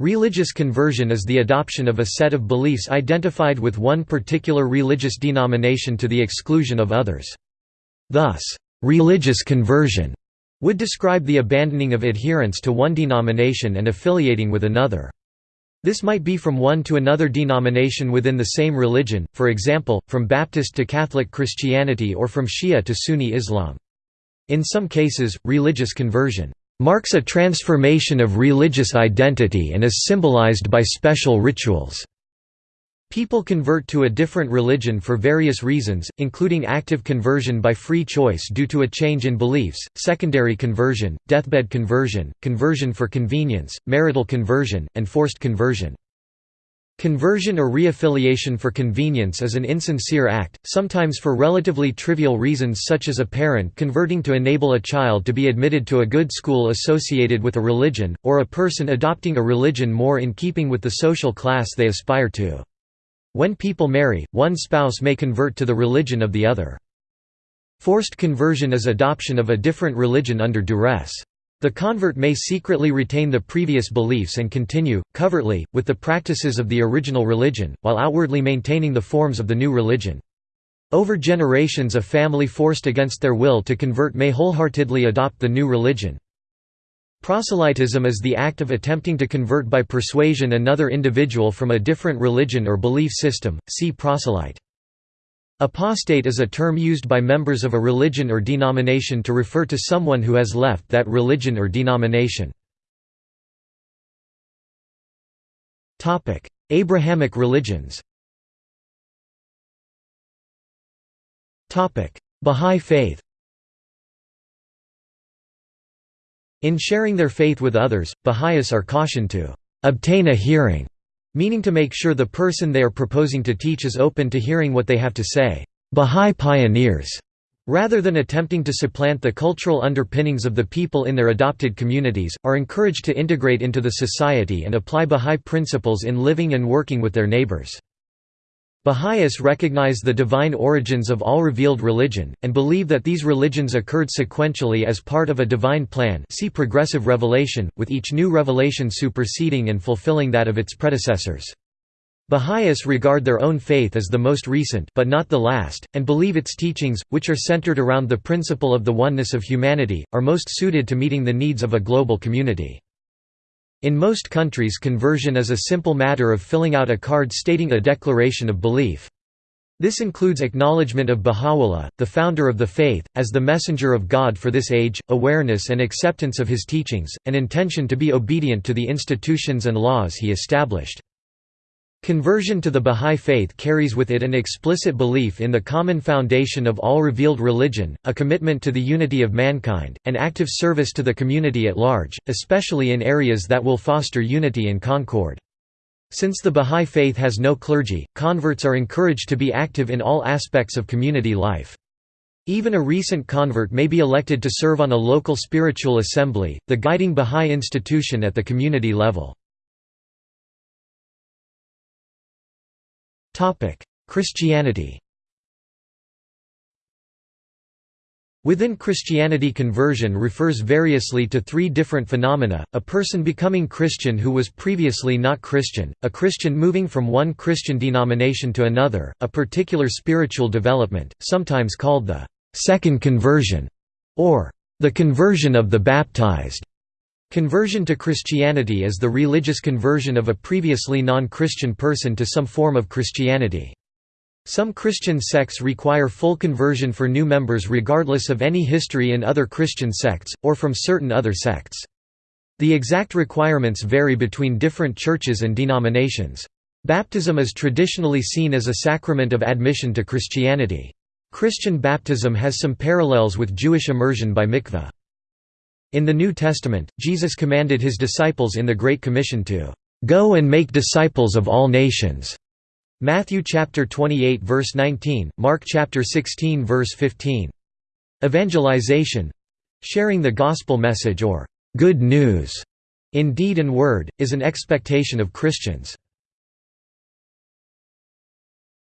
Religious conversion is the adoption of a set of beliefs identified with one particular religious denomination to the exclusion of others. Thus, religious conversion would describe the abandoning of adherence to one denomination and affiliating with another. This might be from one to another denomination within the same religion, for example, from Baptist to Catholic Christianity or from Shia to Sunni Islam. In some cases, religious conversion marks a transformation of religious identity and is symbolized by special rituals. People convert to a different religion for various reasons, including active conversion by free choice due to a change in beliefs, secondary conversion, deathbed conversion, conversion for convenience, marital conversion, and forced conversion. Conversion or reaffiliation for convenience is an insincere act, sometimes for relatively trivial reasons such as a parent converting to enable a child to be admitted to a good school associated with a religion, or a person adopting a religion more in keeping with the social class they aspire to. When people marry, one spouse may convert to the religion of the other. Forced conversion is adoption of a different religion under duress. The convert may secretly retain the previous beliefs and continue, covertly, with the practices of the original religion, while outwardly maintaining the forms of the new religion. Over generations a family forced against their will to convert may wholeheartedly adopt the new religion. Proselytism is the act of attempting to convert by persuasion another individual from a different religion or belief system, see proselyte. Apostate is a term used by members of a religion or denomination to refer to someone who has left that religion or denomination. Abrahamic religions Bahá'í Faith In sharing their faith with others, Baha'is are cautioned to obtain a hearing, meaning to make sure the person they are proposing to teach is open to hearing what they have to say. Baha'i pioneers, rather than attempting to supplant the cultural underpinnings of the people in their adopted communities, are encouraged to integrate into the society and apply Baha'i principles in living and working with their neighbors. Baha'is recognize the divine origins of all revealed religion, and believe that these religions occurred sequentially as part of a divine plan see progressive revelation, with each new revelation superseding and fulfilling that of its predecessors. Baha'is regard their own faith as the most recent but not the last, and believe its teachings, which are centered around the principle of the oneness of humanity, are most suited to meeting the needs of a global community. In most countries conversion is a simple matter of filling out a card stating a declaration of belief. This includes acknowledgement of Baha'u'llah, the founder of the faith, as the messenger of God for this age, awareness and acceptance of his teachings, and intention to be obedient to the institutions and laws he established. Conversion to the Bahá'í Faith carries with it an explicit belief in the common foundation of all revealed religion, a commitment to the unity of mankind, and active service to the community at large, especially in areas that will foster unity and concord. Since the Bahá'í Faith has no clergy, converts are encouraged to be active in all aspects of community life. Even a recent convert may be elected to serve on a local spiritual assembly, the guiding Bahá'í institution at the community level. Christianity Within Christianity conversion refers variously to three different phenomena, a person becoming Christian who was previously not Christian, a Christian moving from one Christian denomination to another, a particular spiritual development, sometimes called the second conversion, or the conversion of the baptized. Conversion to Christianity is the religious conversion of a previously non-Christian person to some form of Christianity. Some Christian sects require full conversion for new members regardless of any history in other Christian sects, or from certain other sects. The exact requirements vary between different churches and denominations. Baptism is traditionally seen as a sacrament of admission to Christianity. Christian baptism has some parallels with Jewish immersion by mikveh. In the New Testament, Jesus commanded his disciples in the Great Commission to "...go and make disciples of all nations." Matthew chapter 28 verse 19, Mark chapter 16 verse 15. Evangelization sharing the gospel message or good news in deed and word, is an expectation of Christians.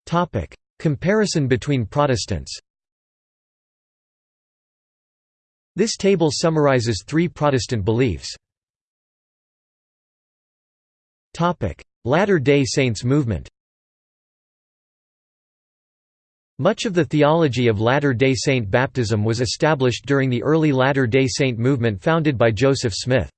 Topic: Comparison between Protestants This table summarizes three Protestant beliefs. Latter-day Saints movement Much of the theology of Latter-day Saint baptism was established during the early Latter-day Saint movement founded by Joseph Smith.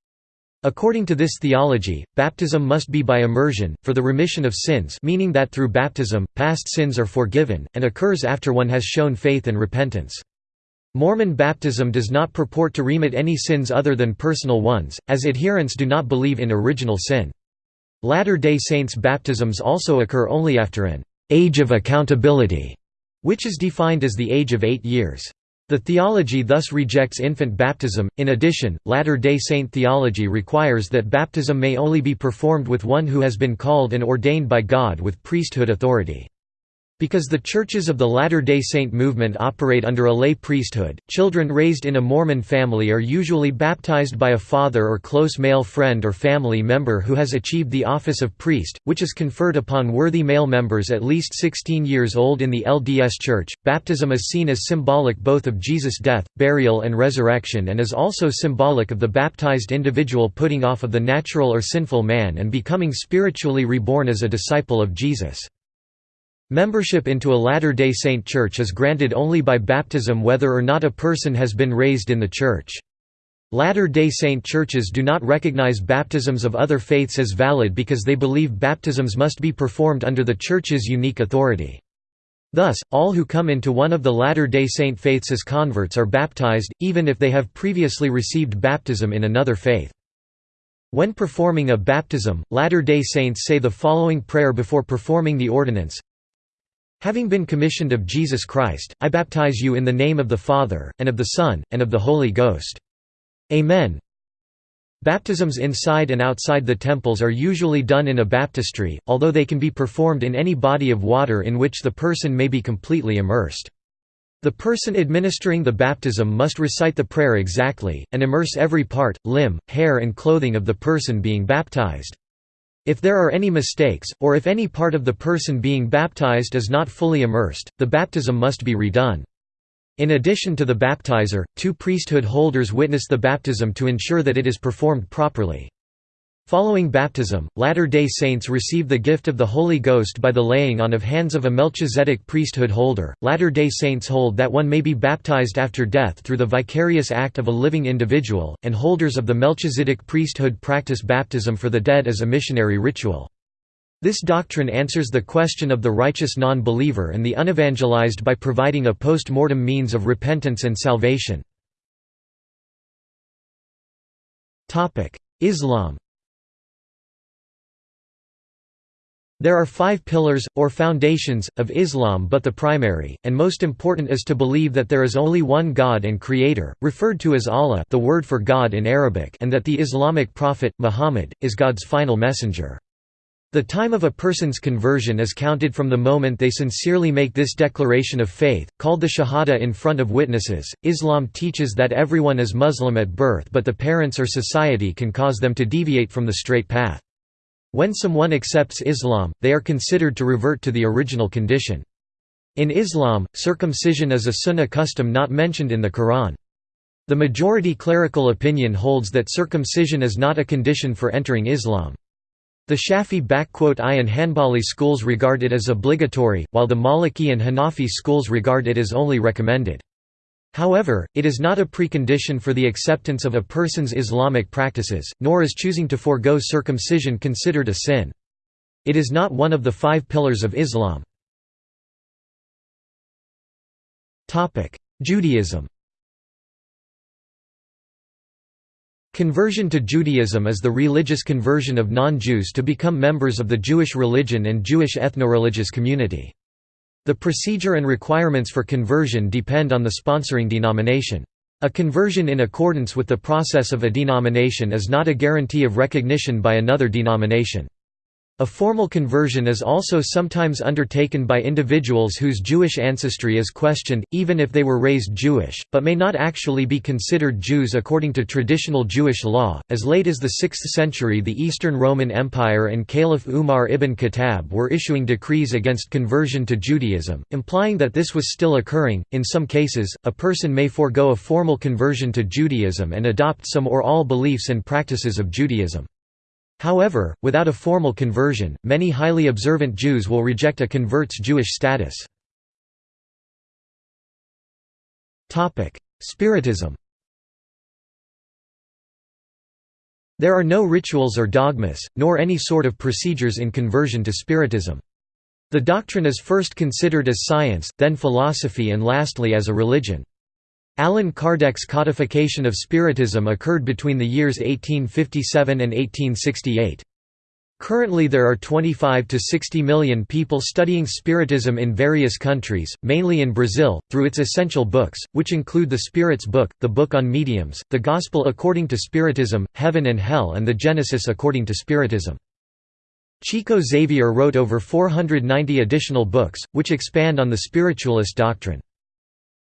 According to this theology, baptism must be by immersion, for the remission of sins meaning that through baptism, past sins are forgiven, and occurs after one has shown faith and repentance. Mormon baptism does not purport to remit any sins other than personal ones, as adherents do not believe in original sin. Latter-day Saints baptisms also occur only after an «age of accountability», which is defined as the age of eight years. The theology thus rejects infant baptism. In addition, Latter day Saint theology requires that baptism may only be performed with one who has been called and ordained by God with priesthood authority. Because the churches of the Latter-day Saint movement operate under a lay priesthood, children raised in a Mormon family are usually baptized by a father or close male friend or family member who has achieved the office of priest, which is conferred upon worthy male members at least 16 years old in the LDS Church. Baptism is seen as symbolic both of Jesus' death, burial, and resurrection and is also symbolic of the baptized individual putting off of the natural or sinful man and becoming spiritually reborn as a disciple of Jesus. Membership into a Latter-day Saint church is granted only by baptism whether or not a person has been raised in the church. Latter-day Saint churches do not recognize baptisms of other faiths as valid because they believe baptisms must be performed under the church's unique authority. Thus, all who come into one of the Latter-day Saint faiths as converts are baptized, even if they have previously received baptism in another faith. When performing a baptism, Latter-day Saints say the following prayer before performing the ordinance Having been commissioned of Jesus Christ, I baptize you in the name of the Father, and of the Son, and of the Holy Ghost. Amen. Baptisms inside and outside the temples are usually done in a baptistry, although they can be performed in any body of water in which the person may be completely immersed. The person administering the baptism must recite the prayer exactly, and immerse every part, limb, hair and clothing of the person being baptized. If there are any mistakes, or if any part of the person being baptized is not fully immersed, the baptism must be redone. In addition to the baptizer, two priesthood holders witness the baptism to ensure that it is performed properly. Following baptism, Latter-day Saints receive the gift of the Holy Ghost by the laying on of hands of a Melchizedek priesthood holder. Latter-day Saints hold that one may be baptized after death through the vicarious act of a living individual, and holders of the Melchizedek priesthood practice baptism for the dead as a missionary ritual. This doctrine answers the question of the righteous non-believer and the unevangelized by providing a post-mortem means of repentance and salvation. Islam There are five pillars, or foundations, of Islam but the primary, and most important is to believe that there is only one God and Creator, referred to as Allah the word for God in Arabic and that the Islamic prophet, Muhammad, is God's final messenger. The time of a person's conversion is counted from the moment they sincerely make this declaration of faith, called the Shahada in front of witnesses. Islam teaches that everyone is Muslim at birth but the parents or society can cause them to deviate from the straight path. When someone accepts Islam, they are considered to revert to the original condition. In Islam, circumcision is a sunnah custom not mentioned in the Quran. The majority clerical opinion holds that circumcision is not a condition for entering Islam. The Shafi-I and Hanbali schools regard it as obligatory, while the Maliki and Hanafi schools regard it as only recommended. However, it is not a precondition for the acceptance of a person's Islamic practices, nor is choosing to forego circumcision considered a sin. It is not one of the five pillars of Islam. Judaism Conversion to Judaism is the religious conversion of non-Jews to become members of the Jewish religion and Jewish ethno-religious community. The procedure and requirements for conversion depend on the sponsoring denomination. A conversion in accordance with the process of a denomination is not a guarantee of recognition by another denomination. A formal conversion is also sometimes undertaken by individuals whose Jewish ancestry is questioned, even if they were raised Jewish, but may not actually be considered Jews according to traditional Jewish law. As late as the 6th century, the Eastern Roman Empire and Caliph Umar ibn Khattab were issuing decrees against conversion to Judaism, implying that this was still occurring. In some cases, a person may forego a formal conversion to Judaism and adopt some or all beliefs and practices of Judaism. However, without a formal conversion, many highly observant Jews will reject a convert's Jewish status. Spiritism There are no rituals or dogmas, nor any sort of procedures in conversion to Spiritism. The doctrine is first considered as science, then philosophy and lastly as a religion. Allan Kardec's codification of Spiritism occurred between the years 1857 and 1868. Currently there are 25 to 60 million people studying Spiritism in various countries, mainly in Brazil, through its essential books, which include the Spirits Book, the Book on Mediums, the Gospel according to Spiritism, Heaven and Hell and the Genesis according to Spiritism. Chico Xavier wrote over 490 additional books, which expand on the spiritualist doctrine.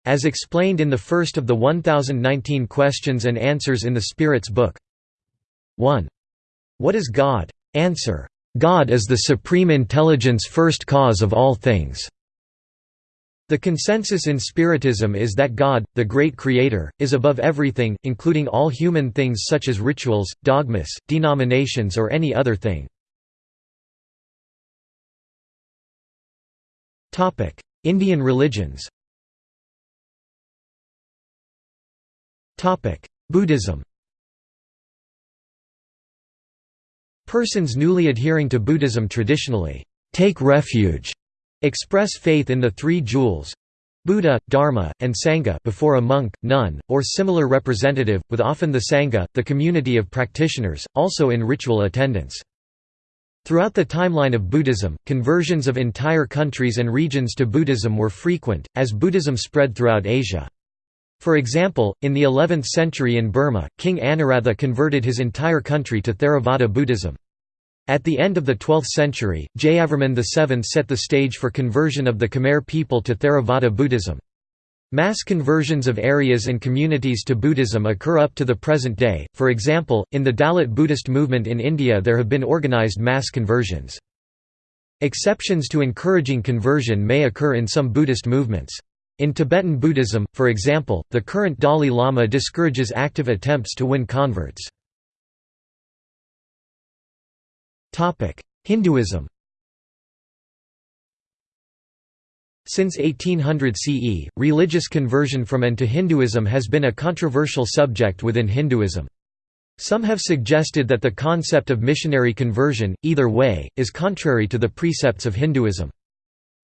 As explained in the first of the 1019 questions and answers in the Spirits book 1. What is God? Answer. God is the supreme intelligence first cause of all things. The consensus in Spiritism is that God, the great creator, is above everything, including all human things such as rituals, dogmas, denominations or any other thing. Indian religions Buddhism Persons newly adhering to Buddhism traditionally take refuge, express faith in the three jewels Buddha, Dharma, and Sangha before a monk, nun, or similar representative, with often the Sangha, the community of practitioners, also in ritual attendance. Throughout the timeline of Buddhism, conversions of entire countries and regions to Buddhism were frequent, as Buddhism spread throughout Asia. For example, in the 11th century in Burma, King Anawrahta converted his entire country to Theravada Buddhism. At the end of the 12th century, Jayavarman VII set the stage for conversion of the Khmer people to Theravada Buddhism. Mass conversions of areas and communities to Buddhism occur up to the present day, for example, in the Dalit Buddhist movement in India there have been organized mass conversions. Exceptions to encouraging conversion may occur in some Buddhist movements. In Tibetan Buddhism, for example, the current Dalai Lama discourages active attempts to win converts. Hinduism Since 1800 CE, religious conversion from and to Hinduism has been a controversial subject within Hinduism. Some have suggested that the concept of missionary conversion, either way, is contrary to the precepts of Hinduism.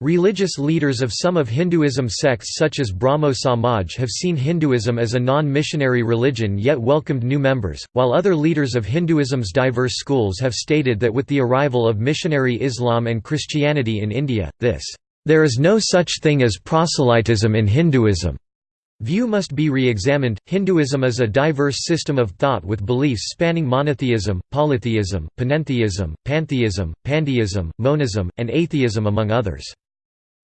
Religious leaders of some of Hinduism's sects such as Brahmo Samaj have seen Hinduism as a non-missionary religion yet welcomed new members, while other leaders of Hinduism's diverse schools have stated that with the arrival of missionary Islam and Christianity in India, this, "...there is no such thing as proselytism in Hinduism." View must be re-examined. Hinduism is a diverse system of thought with beliefs spanning monotheism, polytheism, panentheism, pantheism, pandeism, monism, and atheism among others.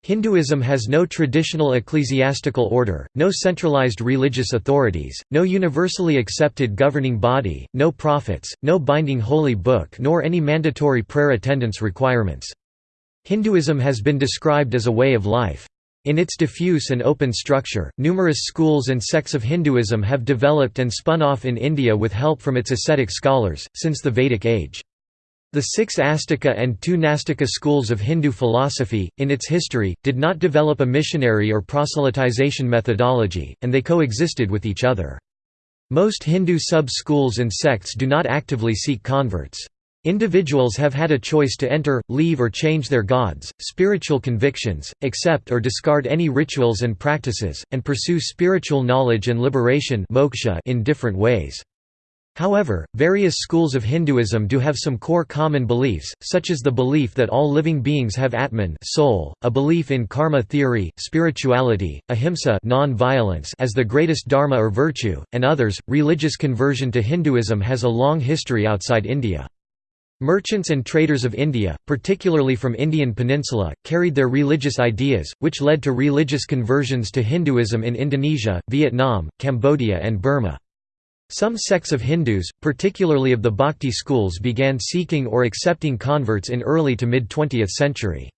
Hinduism has no traditional ecclesiastical order, no centralized religious authorities, no universally accepted governing body, no prophets, no binding holy book nor any mandatory prayer attendance requirements. Hinduism has been described as a way of life. In its diffuse and open structure, numerous schools and sects of Hinduism have developed and spun off in India with help from its ascetic scholars, since the Vedic age. The six Astika and two Nastika schools of Hindu philosophy, in its history, did not develop a missionary or proselytization methodology, and they coexisted with each other. Most Hindu sub-schools and sects do not actively seek converts. Individuals have had a choice to enter, leave or change their gods, spiritual convictions, accept or discard any rituals and practices, and pursue spiritual knowledge and liberation in different ways. However, various schools of Hinduism do have some core common beliefs, such as the belief that all living beings have Atman soul, a belief in karma theory, spirituality, ahimsa as the greatest dharma or virtue, and others. Religious conversion to Hinduism has a long history outside India. Merchants and traders of India, particularly from Indian peninsula, carried their religious ideas, which led to religious conversions to Hinduism in Indonesia, Vietnam, Cambodia and Burma. Some sects of Hindus, particularly of the Bhakti schools began seeking or accepting converts in early to mid-20th century.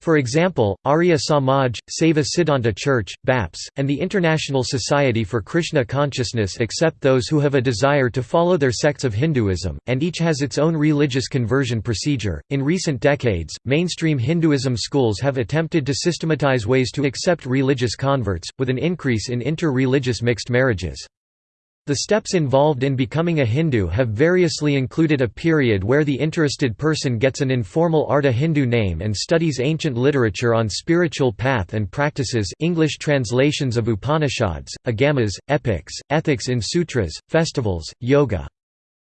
For example, Arya Samaj, Saiva Siddhanta Church, BAPS, and the International Society for Krishna Consciousness accept those who have a desire to follow their sects of Hinduism, and each has its own religious conversion procedure. In recent decades, mainstream Hinduism schools have attempted to systematize ways to accept religious converts, with an increase in inter religious mixed marriages. The steps involved in becoming a Hindu have variously included a period where the interested person gets an informal Artha Hindu name and studies ancient literature on spiritual path and practices English translations of Upanishads, Agamas, epics, ethics in sutras, festivals, yoga.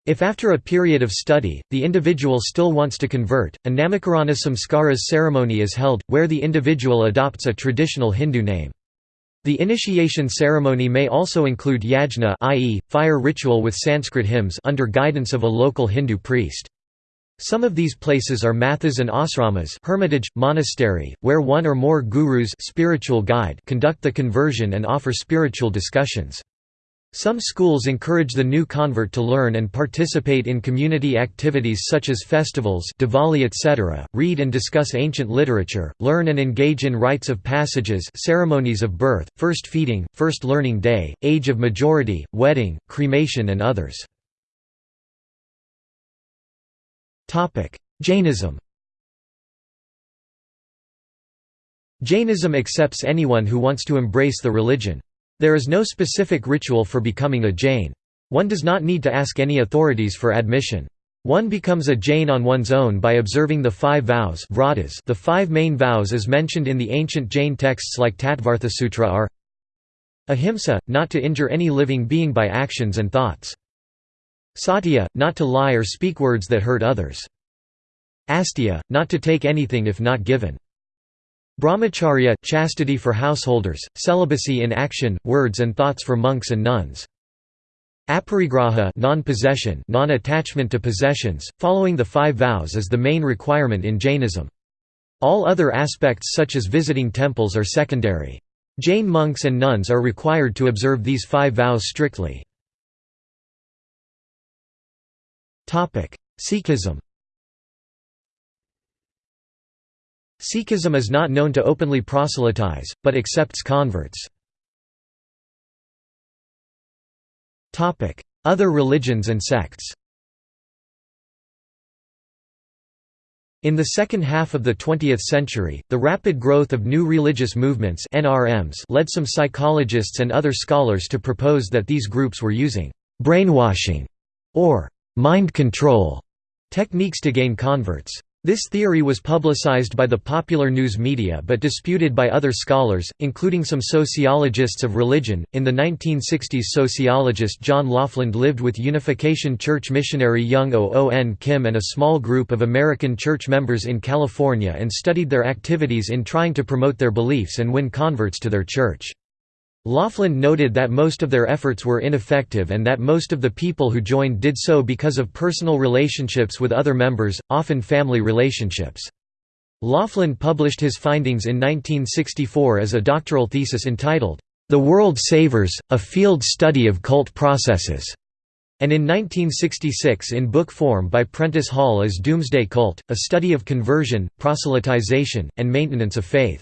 If after a period of study, the individual still wants to convert, a Namakarana Samskaras ceremony is held, where the individual adopts a traditional Hindu name. The initiation ceremony may also include yajna i.e., fire ritual with Sanskrit hymns under guidance of a local Hindu priest. Some of these places are mathas and asramas hermitage, monastery, where one or more gurus spiritual guide conduct the conversion and offer spiritual discussions. Some schools encourage the new convert to learn and participate in community activities such as festivals Diwali etc., read and discuss ancient literature, learn and engage in rites of passages ceremonies of birth, first feeding, first learning day, age of majority, wedding, cremation and others. Jainism Jainism accepts anyone who wants to embrace the religion. There is no specific ritual for becoming a Jain. One does not need to ask any authorities for admission. One becomes a Jain on one's own by observing the five vows vratas. the five main vows as mentioned in the ancient Jain texts like Tattvarthasutra are Ahimsa, not to injure any living being by actions and thoughts. Satya, not to lie or speak words that hurt others. Astya not to take anything if not given. Brahmacharya – chastity for householders, celibacy in action, words and thoughts for monks and nuns. Aparigraha non-possession non-attachment to possessions, following the five vows is the main requirement in Jainism. All other aspects such as visiting temples are secondary. Jain monks and nuns are required to observe these five vows strictly. Sikhism Sikhism is not known to openly proselytize, but accepts converts. Other religions and sects In the second half of the 20th century, the rapid growth of new religious movements NRMs led some psychologists and other scholars to propose that these groups were using «brainwashing» or «mind control» techniques to gain converts. This theory was publicized by the popular news media but disputed by other scholars, including some sociologists of religion. In the 1960s, sociologist John Lofland lived with Unification Church missionary Young Oon Kim and a small group of American church members in California and studied their activities in trying to promote their beliefs and win converts to their church. Lofland noted that most of their efforts were ineffective and that most of the people who joined did so because of personal relationships with other members, often family relationships. Lofland published his findings in 1964 as a doctoral thesis entitled, The World Savers, A Field Study of Cult Processes, and in 1966 in book form by Prentice Hall as Doomsday Cult, a study of conversion, proselytization, and maintenance of faith.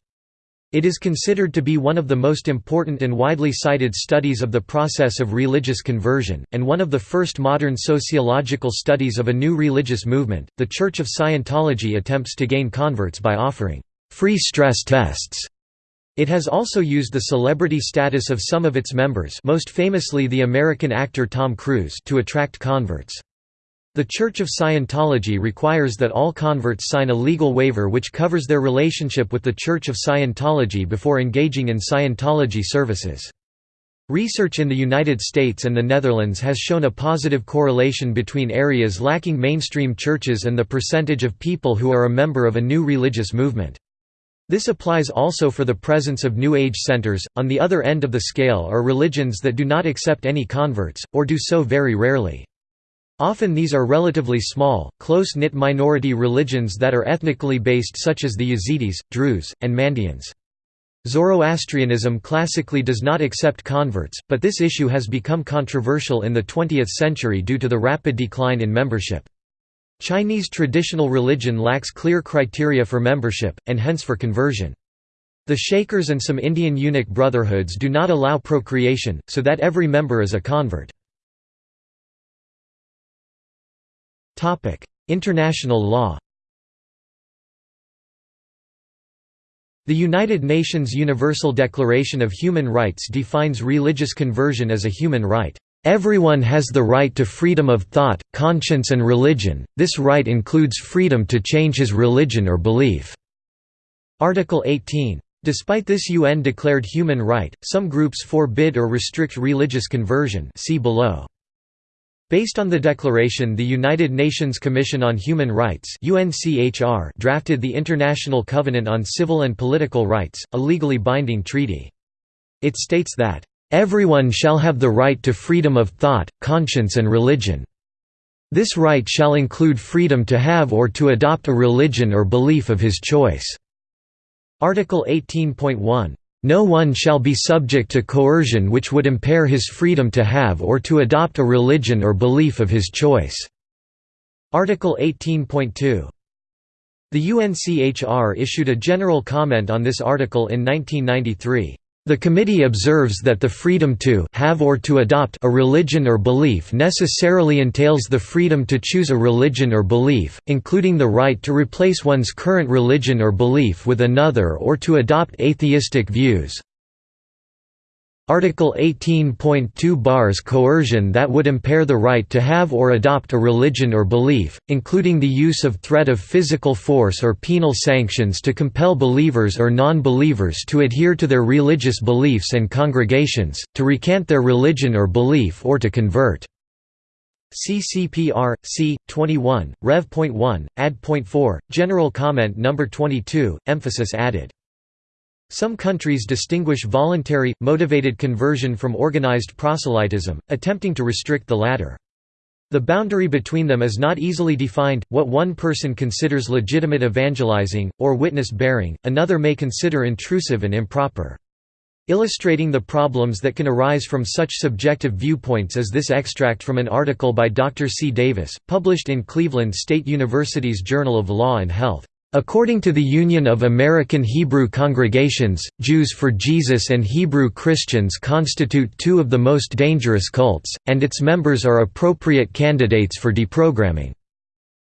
It is considered to be one of the most important and widely cited studies of the process of religious conversion, and one of the first modern sociological studies of a new religious movement. The Church of Scientology attempts to gain converts by offering free stress tests. It has also used the celebrity status of some of its members, most famously the American actor Tom Cruise, to attract converts. The Church of Scientology requires that all converts sign a legal waiver which covers their relationship with the Church of Scientology before engaging in Scientology services. Research in the United States and the Netherlands has shown a positive correlation between areas lacking mainstream churches and the percentage of people who are a member of a new religious movement. This applies also for the presence of New Age centers. On the other end of the scale are religions that do not accept any converts, or do so very rarely. Often these are relatively small, close-knit minority religions that are ethnically based such as the Yazidis, Druze, and Mandaeans. Zoroastrianism classically does not accept converts, but this issue has become controversial in the 20th century due to the rapid decline in membership. Chinese traditional religion lacks clear criteria for membership, and hence for conversion. The Shakers and some Indian eunuch brotherhoods do not allow procreation, so that every member is a convert. International law The United Nations Universal Declaration of Human Rights defines religious conversion as a human right. Everyone has the right to freedom of thought, conscience and religion, this right includes freedom to change his religion or belief." Article 18. Despite this UN-declared human right, some groups forbid or restrict religious conversion see below. Based on the declaration the United Nations Commission on Human Rights drafted the International Covenant on Civil and Political Rights, a legally binding treaty. It states that Everyone shall have the right to freedom of thought, conscience and religion. This right shall include freedom to have or to adopt a religion or belief of his choice." Article 18.1. No one shall be subject to coercion which would impair his freedom to have or to adopt a religion or belief of his choice." Article 18.2. The UNCHR issued a general comment on this article in 1993. The committee observes that the freedom to have or to adopt a religion or belief necessarily entails the freedom to choose a religion or belief, including the right to replace one's current religion or belief with another or to adopt atheistic views. Article 18.2 bars coercion that would impair the right to have or adopt a religion or belief, including the use of threat of physical force or penal sanctions to compel believers or non-believers to adhere to their religious beliefs and congregations, to recant their religion or belief or to convert. CCPR, C. 21, Rev.1, Add.4, General Comment No. 22, emphasis added some countries distinguish voluntary, motivated conversion from organized proselytism, attempting to restrict the latter. The boundary between them is not easily defined, what one person considers legitimate evangelizing, or witness-bearing, another may consider intrusive and improper. Illustrating the problems that can arise from such subjective viewpoints is this extract from an article by Dr. C. Davis, published in Cleveland State University's Journal of Law and Health. According to the Union of American Hebrew Congregations, Jews for Jesus and Hebrew Christians constitute two of the most dangerous cults, and its members are appropriate candidates for deprogramming.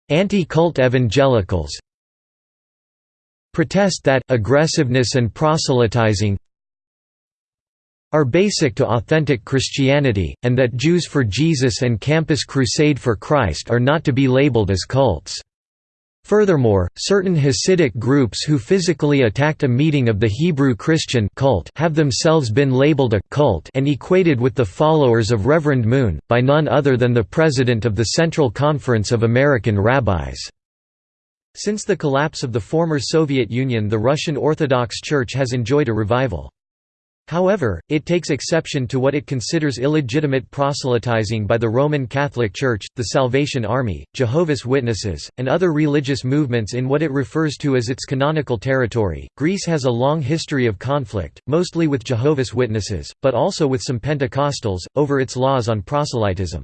Anti-cult evangelicals protest that aggressiveness and proselytizing are basic to authentic Christianity, and that Jews for Jesus and Campus Crusade for Christ are not to be labeled as cults. Furthermore, certain Hasidic groups who physically attacked a meeting of the Hebrew Christian cult have themselves been labeled a cult and equated with the followers of Reverend Moon, by none other than the president of the Central Conference of American Rabbis. Since the collapse of the former Soviet Union the Russian Orthodox Church has enjoyed a revival. However, it takes exception to what it considers illegitimate proselytizing by the Roman Catholic Church, the Salvation Army, Jehovah's Witnesses, and other religious movements in what it refers to as its canonical territory. Greece has a long history of conflict, mostly with Jehovah's Witnesses, but also with some Pentecostals, over its laws on proselytism.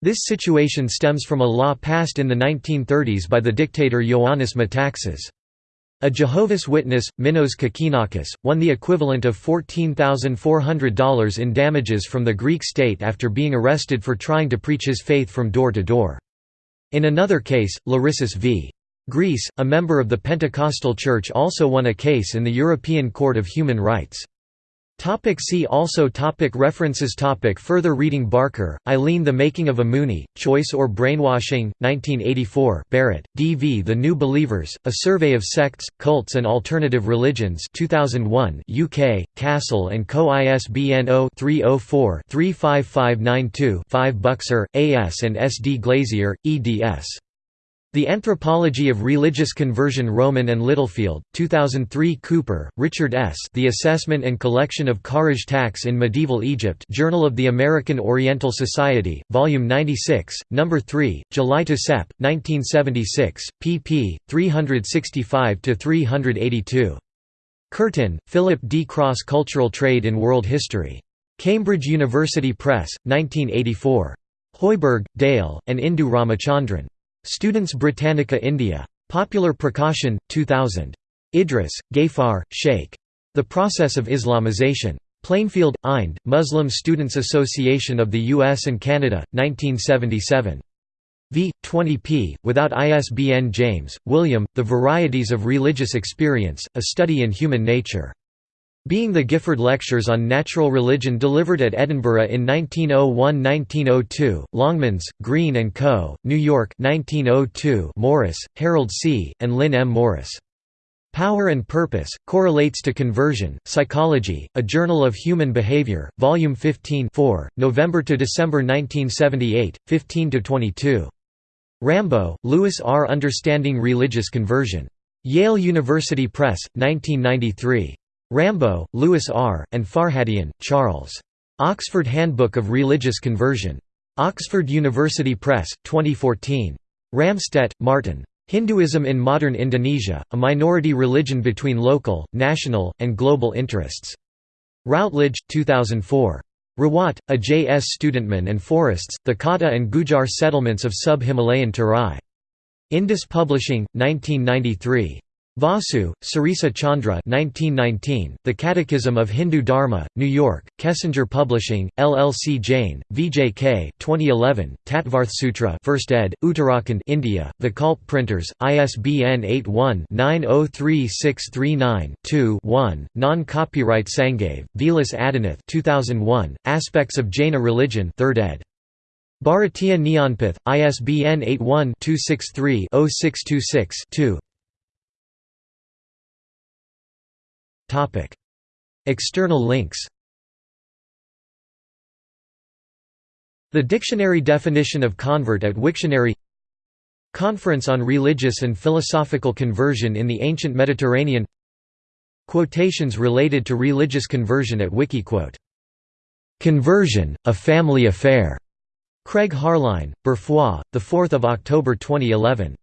This situation stems from a law passed in the 1930s by the dictator Ioannis Metaxas. A Jehovah's Witness, Minos Kokkinakis, won the equivalent of $14,400 in damages from the Greek state after being arrested for trying to preach his faith from door to door. In another case, Larissis v. Greece, a member of the Pentecostal Church also won a case in the European Court of Human Rights. Topic see also topic References topic Further reading Barker, Eileen The Making of a Moonie, Choice or Brainwashing, 1984 Barrett, D. V. The New Believers, A Survey of Sects, Cults and Alternative Religions 2001 UK, Castle & Co. ISBN 0-304-35592-5 Buckser, A. S. and S. D. Glazier, eds. The Anthropology of Religious Conversion Rowman and Littlefield, 2003 Cooper, Richard S. The Assessment and Collection of Kharaj Tax in Medieval Egypt Journal of the American Oriental Society, Volume 96, No. 3, July to Sep. 1976, pp. 365–382. Curtin, Philip D. Cross Cultural Trade in World History. Cambridge University Press, 1984. Hoiberg, Dale, and Indu Ramachandran. Students Britannica India. Popular Prakashan, 2000. Idris, Ghaffar, Sheikh. The Process of Islamization. Plainfield, Ind, Muslim Students Association of the U.S. and Canada, 1977. v. 20 p. Without ISBN James, William, The Varieties of Religious Experience, A Study in Human Nature. Being the Gifford Lectures on Natural Religion delivered at Edinburgh in 1901–1902, Longmans, Green & Co., New York 1902 Morris, Harold C., and Lynn M. Morris. Power and Purpose, Correlates to Conversion, Psychology, A Journal of Human Behavior, Volume 15 4, November to December 1978, 15–22. Rambo, Louis R. Understanding Religious Conversion. Yale University Press, 1993. Rambo, Louis R., and Farhadian, Charles. Oxford Handbook of Religious Conversion. Oxford University Press, 2014. Ramstedt, Martin. Hinduism in Modern Indonesia, a minority religion between local, national, and global interests. Routledge, 2004. Rawat, a J. S. Studentman and Forests, the Kata and Gujar settlements of sub-Himalayan Terai. Indus Publishing, 1993. Vasu, Srisa Chandra 1919, The Catechism of Hindu Dharma, New York, Kessinger Publishing, LLC Jain, VJK 2011, Tattvarthsutra 1st ed., Uttarakhand India, The Kalp Printers, ISBN 81-903639-2-1, Non-copyright Sangave, Vilas Adinath 2001, Aspects of Jaina Religion 3rd ed. Bharatiya Jnanpith, ISBN 81 263 0626 2. External links The dictionary definition of convert at Wiktionary Conference on Religious and Philosophical Conversion in the Ancient Mediterranean Quotations related to religious conversion at Wikiquote. "'Conversion, a Family Affair' Craig Harline, Berfrois, 4 October 2011.